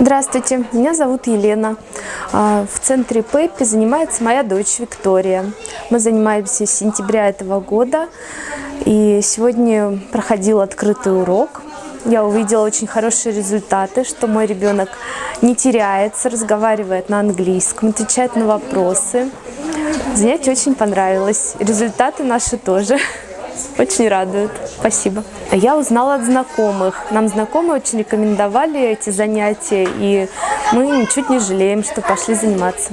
Здравствуйте, меня зовут Елена. А, в центре Пеппи занимается моя дочь Виктория. Мы занимаемся с сентября этого года. И сегодня проходил открытый урок. Я увидела очень хорошие результаты, что мой ребенок не теряется, разговаривает на английском, отвечает на вопросы. Занятие очень понравилось. Результаты наши тоже. Очень радует. Спасибо. Я узнала от знакомых. Нам знакомые очень рекомендовали эти занятия, и мы ничуть не жалеем, что пошли заниматься.